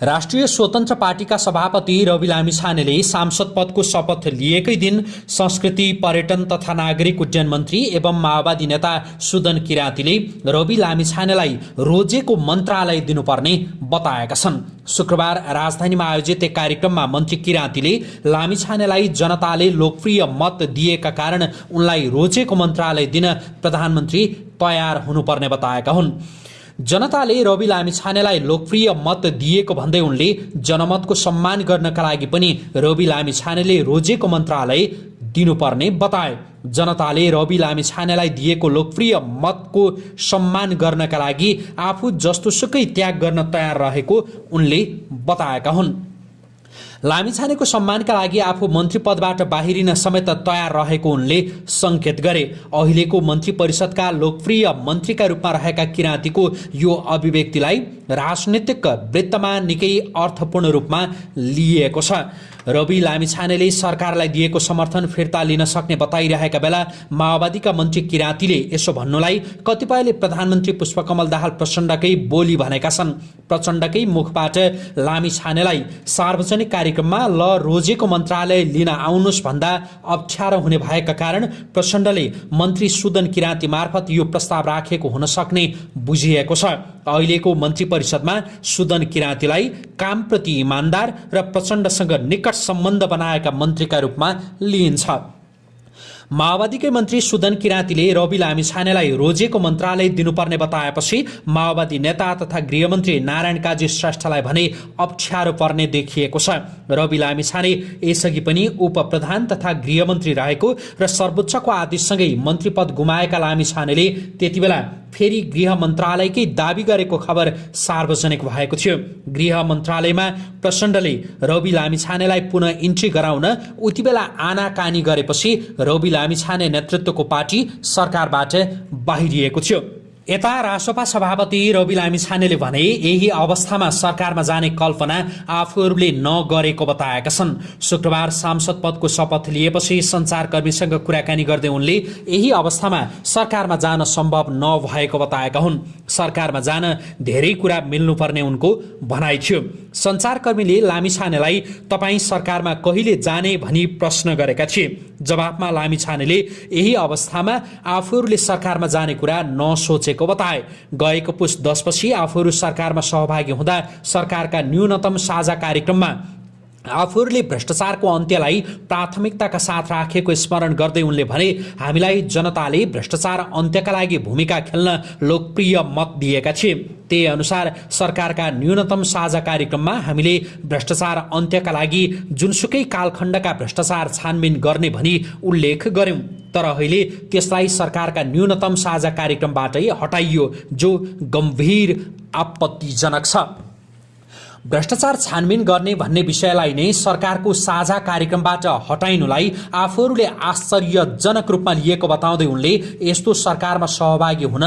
राष्ट्रिय स्वतन्त्र पार्टीका सभापति रवि लामिछानेले सांसद पदको शपथ लिएकै दिन संस्कृति पर्यटन तथा नागरिक उड्डयन मन्त्री एवं माओवादी नेता सुदन किराँतीले रवि लामिछानेलाई रोजेको मन्त्रालय दिनुपर्ने बताएका छन्। शुक्रबार राजधानीमा आयोजित एक कार्यक्रममा मन्त्री किराँतीले लामिछानेलाई जनताले लोकप्रिय मत दिएका कारण उनलाई रोजेको मन्त्रालय दिन प्रधानमन्त्री तयार हुनुपर्ने बताएका हुन्। जनताले रवि लामिछानेलाई लोकप्रिय मत दिएको भन्दै उनले जनमतको सम्मान गर्नका लागि पनि रवि लामिछानेले रोजेको मन्त्रालय दिनुपर्ने बताए। जनताले रवि लामिछानेलाई दिएको लोकप्रिय मतको सम्मान गर्नका लागि आफू जस्तोसुकै त्याग गर्न तयार रहेको उनले बताएका हुन्। लामिछानेको सम्मानका लागि आफू मन्त्री पदबाट बाहिरिन समेत तयार रहेको उनले सङ्केत गरे। अहिलेको मन्त्री परिषदका लोकप्रिय मन्त्रीका रूपमा रहेका किराँतीको यो अभिव्यक्तिलाई राजनीतिक वृत्तमा निकै अर्थपूर्ण रूपमा लिएको छ। रवि लामिछानेले सरकारलाई दिएको समर्थन फिर्ता लिन सक्ने बताइरहेका बेला माओवादीका मन्त्री किराँतीले यसो भन्नुलाई कतिपयले प्रधानमन्त्री पुष्पकमल दाहाल प्रचण्डकै बोली भनेका छन्। प्रचण्डकै मुखबाट लामिछानेलाई सार्वजनिक कार्यक्रममा ल रोजेको मन्त्रालय लिन आउनुहोस् भन्दा अप्ठ्यारो हुने भएका कारण प्रचण्डले मन्त्री सुदन किराँती मार्फत यो प्रस्ताव राखेको हुन सक्ने बुझिएको छ। अहिलेको मन्त्री परिषदमा सुदन किराँतीलाई कामप्रति इमान्दार र प्रचण्डसँग निकट सम्बन्ध बनाएका मन्त्रीका रूपमा लिइन्छ। माओवादीकै मन्त्री सुदन किराँतीले रवि लामिछानेलाई रोजेको मन्त्रालय दिनुपर्ने बताएपछि माओवादी नेता तथा गृहमन्त्री नारायण काजी श्रेष्ठलाई भने अप्ठ्यारो पर्ने देखिएको छ। रवि लामिछाने यसअघि पनि उप प्रधान तथा गृहमन्त्री रहेको र सर्वोच्चको आदेशसँगै मन्त्री पद गुमाएका लामिछानेले त्यति बेला फेरि गृह मन्त्रालयकै दावी गरेको खबर सार्वजनिक भएको थियो। गृह मन्त्रालयमा प्रचण्डले रवि लामिछानेलाई पुनः इन्ट्री गराउन उति बेला आनाकानी गरेपछि रवि लामिछाने नेतृत्वको पार्टी सरकारबाट बाहिरिएको थियो। यता रासोपा सभापति रवि लामिछानेले भने यही अवस्थामा सरकारमा जाने कल्पना आफूहरूले नगरेको बताएका छन्। शुक्रबार सांसद पदको शपथ लिएपछि सञ्चारकर्मीसँग कुराकानी गर्दै उनले यही अवस्थामा सरकारमा जान सम्भव नभएको बताएका हुन्। सरकारमा जान धेरै कुरा मिल्नुपर्ने उनको भनाइ थियो। सञ्चारकर्मीले लामिछानेलाई तपाईँ सरकारमा कहिले जाने भनी प्रश्न गरेका थिए। जवाफमा लामिछानेले यही अवस्थामा आफूहरूले सरकारमा जाने कुरा नसोचेको बताए। गएको पुस दसपछि आफूहरू सरकारमा सहभागी हुँदा सरकारका न्यूनतम साझा कार्यक्रममा आफूहरूले भ्रष्टाचारको अन्त्यलाई प्राथमिकताका साथ राखेको स्मरण गर्दै उनले भने हामीलाई जनताले भ्रष्टाचार अन्त्यका लागि भूमिका खेल्न लोकप्रिय मत दिएका थिए। त्यही अनुसार सरकारका न्यूनतम साझा कार्यक्रममा हामीले भ्रष्टाचार अन्त्यका लागि जुनसुकै कालखण्डका भ्रष्टाचार छानबिन गर्ने भनी उल्लेख गर्यौं तर अहिले त्यसलाई सरकारका न्यूनतम साझा कार्यक्रमबाटै हटाइयो जो गम्भीर आपत्तिजनक छ। भ्रष्टाचार छानबिन गर्ने भन्ने विषयलाई नै सरकारको साझा कार्यक्रमबाट हटाइनुलाई आफूहरूले आश्चर्यजनक रूपमा लिएको बताउँदै उनले यस्तो सरकारमा सहभागी हुन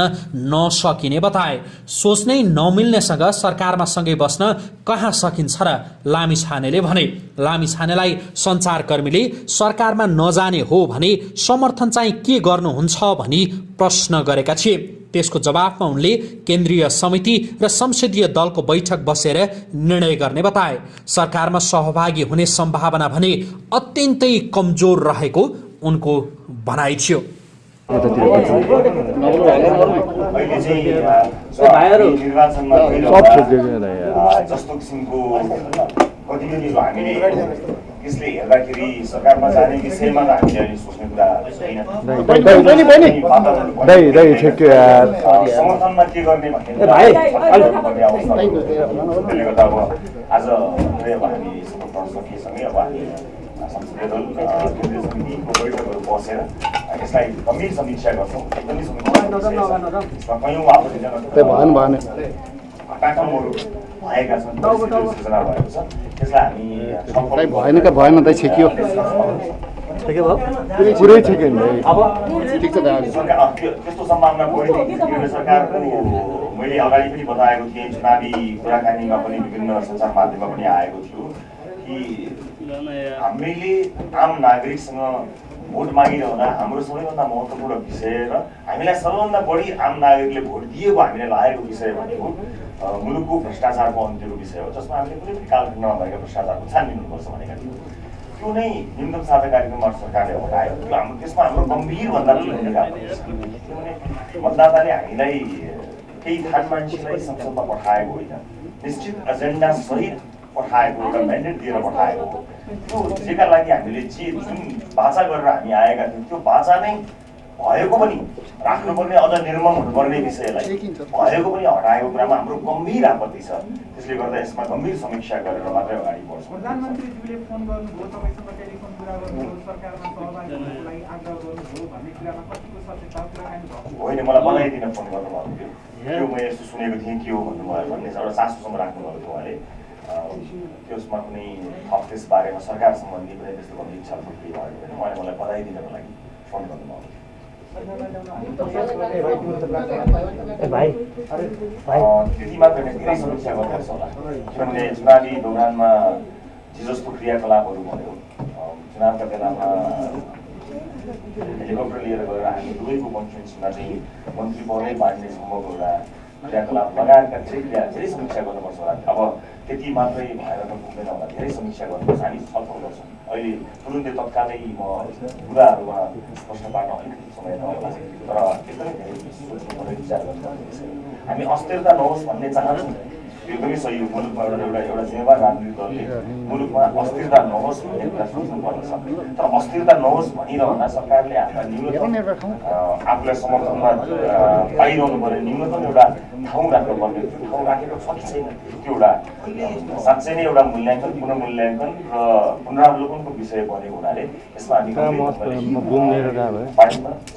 नसकिने बताए। सोच्नै नमिल्नेसँग सरकारमा सँगै बस्न कहाँ सकिन्छ र लामी छानेले भने लामी छानेलाई सञ्चारकर्मीले सरकारमा नजाने हो भने समर्थन चाहिँ के गर्नुहुन्छ भनी प्रश्न गरेका थिए। त्यसको जवाफमा उनले केन्द्रीय समिति र संसदीय दलको बैठक बसेर निर्णय गर्ने बताए सरकारमा सहभागी हुने सम्भावना भने अत्यन्तै कमजोर रहेको उनको भनाइ थियो जस्तो किसिमको त्यसले हेर्दाखेरि सरकारमा जाने विषयमा त हामीले अहिले सोच्ने कुरा छैन। समर्थनमा के गर्ने भन्ने त्यसले गर्दा अब आज अब हामी गर्न सकिएसँगै अब हामी संसदीय दल केन्द्रीय समितिको बैठकहरू बसेर यसलाई गम्भीर समीक्षा गर्छौँ। एकदमै समीक्षा कयौँ आपत्तिजनक भएका छन् सूचना भएको छ। त्यसलाई हामी भएन कि भएन त छेकियो पुरै छेक्यो अब ठिक छ त्यस्तो सम्भावना सरकारको। मैले अगाडि पनि बताएको थिएँ चुनावी कुराकानीमा पनि विभिन्न सञ्चार माध्यममा पनि आएको थियो कि हामीले आम नागरिकसँग भोट मागिरहँदा हाम्रो सबैभन्दा महत्त्वपूर्ण विषय र हामीलाई सबैभन्दा बढी आम नागरिकले भोट दिएको हामीलाई लागेको विषय भनेको मुलुकको भ्रष्टाचारको अन्त्यको विषय हो जसमा हामीले कुनै पनि कालखण्डमा भएका भ्रष्टाचारको छानबिन हुनुपर्छ भनेका थियौँ त्यो नै न्यूनतम साझा कार्यक्रमबाट सरकारले हटायो त्यो हाम्रो त्यसमा हाम्रो भूमिका हुनुपर्छ किनभने मतदाताले हामीलाई केही थान मान्छेलाई संसदमा पठाएको होइन निश्चित एजेन्डा सहित पठाएको एउटा म्यान्डेट दिएर पठाएको त्यो जेका लागि हामीले जे जुन बाचा गरेर हामी आएका थियौँ त्यो बाचा नै भएको पनि राख्नुपर्ने अझ निर्मम हुनुपर्ने विषयलाई भएको पनि हटाएको कुरामा हाम्रो गम्भीर आपत्ति छ। त्यसले गर्दा यसमा गम्भीर समीक्षा गरेर मात्रै अगाडि बढ्छौँ। होइन मलाई बधाई दिन फोन गर्नुभएको थियो त्यो म यस्तो सुनेको थिएँ के हो भन्नुभयो भन्ने एउटा चासोसम्म राख्नुभएको थियो उहाँले। त्यसमा कुनै थप त्यस बारेमा सरकार सम्बन्धी कुनै त्यस्तो गम्भीर छलफल केही भएको छैन उहाँले मलाई बधाई दिनको लागि फोन अँ, त्यति मात्र होइन, धेरै समीक्षा गर्नुपर्छ होला। किनभने चुनावी दौरानमा जे जस्तो क्रियाकलापहरू भयो चुनावका बेलामा हेलिकप्टर लिएर गएर हामी दुवैको कन्फरेन्समा चाहिँ मन्त्री पदै बाँड्ने सम्भवको एउटा क्रियाकलाप लगायतका धेरै क्रिया धेरै समीक्षा गर्नुपर्छ होला अब त्यति मात्रै भएर त पुग्दैन होला धेरै समीक्षा गर्नुपर्छ हामी छलफल गर्छौँ अहिले तुरुन्तै तत्कालै म कुराहरूमा स्पष्ट पार्न अलिकति समय नहोला तर एकदमै धेरै सोच्नुपर्ने विचार गर्नुपर्ने विषय हो। हामी अस्थिरता नहोस् भन्ने चाहन्छौँ यो एकदमै सही हो मुलुकमा एउटा एउटा एउटा जिम्मेवार राजनीतिक दलले मुलुकमा अस्थिरता नहोस् भन्ने कुरा सोच्नुपर्नेछ तर अस्थिरता नहोस् भनिरहँदा सरकारले हाम्रा न्यूनतम आफूलाई समर्थनमा पाइरहनु पर्ने न्यूनतम एउटा ठाउँ राख्नुपर्ने त्यो ठाउँ राखेको छ कि छैन? त्यो एउटा साँच्चै नै एउटा मूल्याङ्कन पुनर्मूल्याङ्कन र पुनरावलोकनको विषय बनेको हुनाले यसमा हामी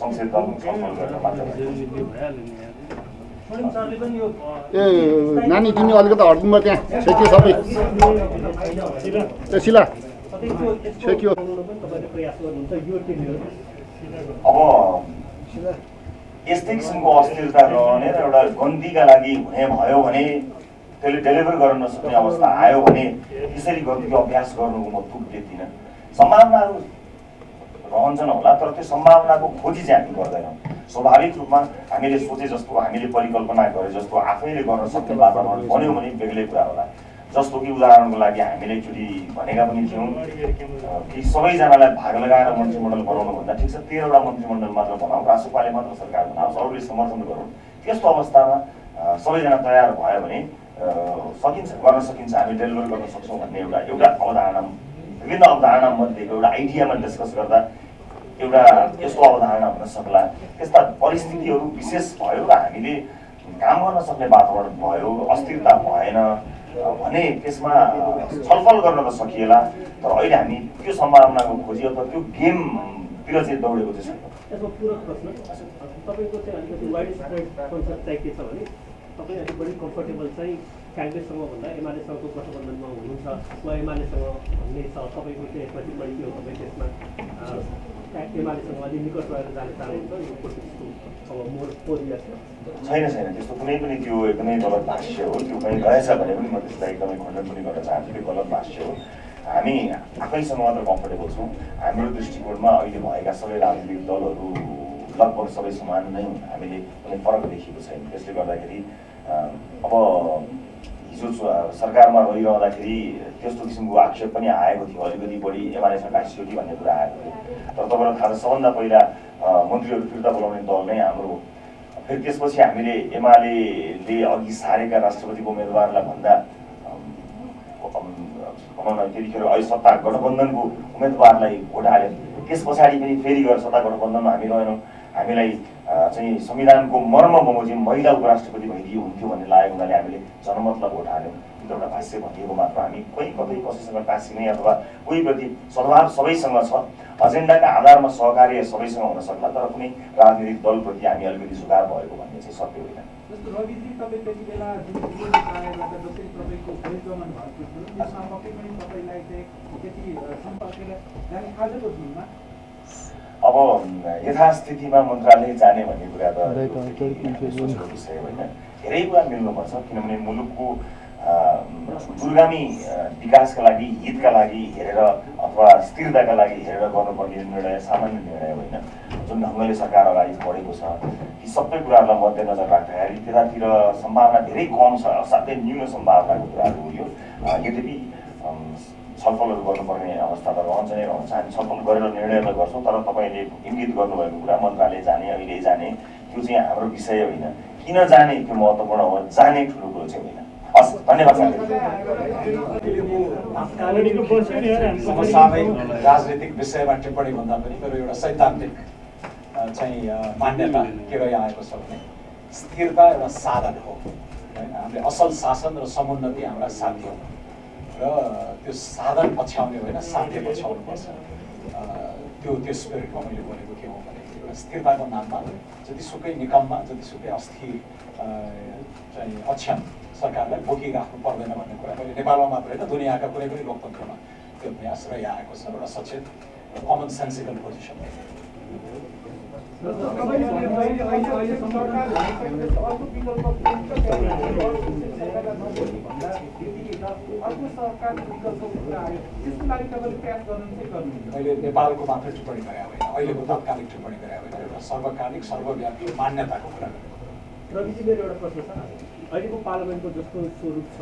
संसद दलमा छलफल गरेर मात्र ए नानी तिमी अलिकति हटिदिनु भयो त्यहाँ। छेकियो सबै। ए शिला छेकियो। अब यस्तै किसिमको अस्थिरता रहने र एउटा गन्तीका लागि हुने भयो भने त्यसले डेलिभर गर्न नसक्ने अवस्था आयो भने त्यसरी गन्तीको अभ्यास गर्नुको म तुक देख्दिनँ सम्भावनाहरू रहन्छन् होला तर त्यो सम्भावनाको खोजी चाहिँ हामी गर्दैनौँ। स्वाभाविक रूपमा हामीले सोचे जस्तो हामीले परिकल्पना गरे जस्तो आफैले गर्न सक्ने वातावरण बन्यो भने बेग्लै कुरा होला। जस्तो कि उदाहरणको लागि हामीले एकचोटि भनेका पनि थियौँ। कि सबैजनालाई भाग लगाएर मन्त्रीमण्डल बनाउनु भन्दा ठिक छ तेह्रवटा मन्त्रीमण्डल मात्र बनाऊ। राष्ट्रपाले मात्र सरकार बनाओस् अरूले समर्थन गरौँ। त्यस्तो अवस्थामा सबैजना तयार भयो भने सकिन्छ गर्न सकिन्छ हामी डेलिभर गर्न सक्छौँ भन्ने एउटा एउटा अवधारणा विभिन्न अवधारणा मध्येको एउटा आइडियामा डिस्कस गर्दा एउटा यस्तो अवधारणा हुन सक्ला। त्यस्ता परिस्थितिहरू विशेष भयो र हामीले काम गर्न सक्ने वातावरण भयो अस्थिरता भएन भने त्यसमा छलफल गर्न त सकिएला तर अहिले हामी त्यो सम्भावनाको खोजी अथवा त्यो गेमतिर चाहिँ दौडेको चाहिँ छैन। यसमा पूरक प्रश्न। तपाईँको चाहिँ अलिकति वाइड स्प्रेड कन्सेप्ट चाहिँ के छ भने तपाईँ अलिक बढी कम्फर्टेबल चाहिँ काङ्ग्रेससँग भन्दा एमालेसँगको गठबन्धनमा हुनुहुन्छ वा एमालेसँग भन्ने छ तपाईँको चाहिँ टिप्पणी के हो तपाईँ त्यसमा? छैन छैन त्यस्तो कुनै पनि त्यो एकदमै गलत भाष्य हो त्यो पनि रहेछ भने पनि म त्यसलाई एकदमै खण्डन पनि गर्न चाहन्छु त्यो गलत भाष्य हो हामी आफैसँग मात्र कम्फर्टेबल छौँ हाम्रो दृष्टिकोणमा अहिले भएका सबै राजनीतिक दलहरू लगभग सबै समान नै हामीले कुनै फरक देखेको छैन त्यसले गर्दाखेरि अब हिजो सरकारमा रहिरहँदाखेरि त्यस्तो किसिमको आक्षेप पनि आएको थियो अलिकति बढी एमालेसँग गाँसियो कि भन्ने कुरा आएको थियो तर तपाईँलाई थाहा छ सबभन्दा पहिला मन्त्रीहरू फिर्ता बोलाउने दल नै हाम्रो फेरि त्यसपछि हामीले एमाले अघि सारेका राष्ट्रपतिको उम्मेदवारलाई भन्दा भनौँ न त्यतिखेर अहिले सत्ता गठबन्धनको उम्मेदवारलाई भोट हाल्यो त्यस पछाडि पनि फेरि गएर सत्ता गठबन्धनमा हामी रहेनौँ हामीलाई चाहिँ संविधानको मर्म बमोजिम महिला उपराष्ट्रपति भइदियो हुन्थ्यो भन्ने लागेको हुनाले हामीले जनमतलाई भोट हाल्यौँ। त्यो एउटा भाष्य भनिएको मात्र हामी कोही कतै कसैसँग टाँसिने अथवा कोही प्रति सद्भाव सबैसँग छ। एजेन्डाका आधारमा सहकार्य सबैसँग हुन सक्ला तर कुनै राजनीतिक दलप्रति हामी अलिकति झुकाव भएको भन्ने चाहिँ सत्य होइन। आजको दिनमा अब यथास्थितिमा मन्त्रालय जाने भन्ने कुरा त विषय होइन। धेरै कुरा मिल्नुपर्छ किनभने मुलुकको दूरगामी विकासका लागि हितका लागि हेरेर अथवा स्थिरताका लागि हेरेर गर्नुपर्ने निर्णय सामान्य निर्णय होइन। जुन ढङ्गले सरकार अगाडि बढेको छ ती सबै कुराहरूलाई मध्यनजर राख्दाखेरि त्यतातिर सम्भावना धेरै कम छ असाध्यै न्यून सम्भावनाको कुराहरू हो यो यद्यपि छलफलहरू गर्नुपर्ने अवस्था त रहन्छ नै रहन्छ। हामी छलफल गरेर निर्णय त गर्छौँ तर तपाईँले इङ्गित गर्नुभएको कुरा मन्त्रालय जाने अहिले जाने त्यो चाहिँ हाम्रो विषय होइन। किन जाने त्यो महत्त्वपूर्ण हो जाने ठुलो कुरो चाहिँ होइन। हस् धन्यवाद राजनीतिक विषयमा टिप्पणी भन्दा पनि मेरो एउटा सैद्धान्तिक चाहिँ मान्यता के रहिआएको छ भने स्थिरता एउटा साधन हो। होइन हामीले असल शासन र समुन्नति हाम्रा साथी हो। र त्यो साधन पछ्याउने होइन साथी पछ्याउनुपर्छ अ, त्यो त्यो स्पिरिटमा मैले बोलेको के हो भने एउटा स्थिरताको नाममा जतिसुकै निकममा जतिसुकै अस्थिर चाहिँ अक्षम सरकारलाई बोकिराख्नु पर्दैन भन्ने कुरा मैले नेपालमा मात्र होइन दुनियाँका कुनै पनि लोकतन्त्रमा त्यो प्रयास रहिआएको छ। एउटा सचेत कमन सेन्सिकल पोजिसन मैले नेपालको मात्र टिप्पणी गरे होइन। अहिलेको तात्कालिक टिप्पणी गरे होइन। एउटा सर्वकालिक सर्वव्यापी मान्यताको कुरा। गरेको रविजी मेरो एउटा प्रश्न छ। अहिलेको पार्लियामेन्टको जस्तो स्वरूप छ।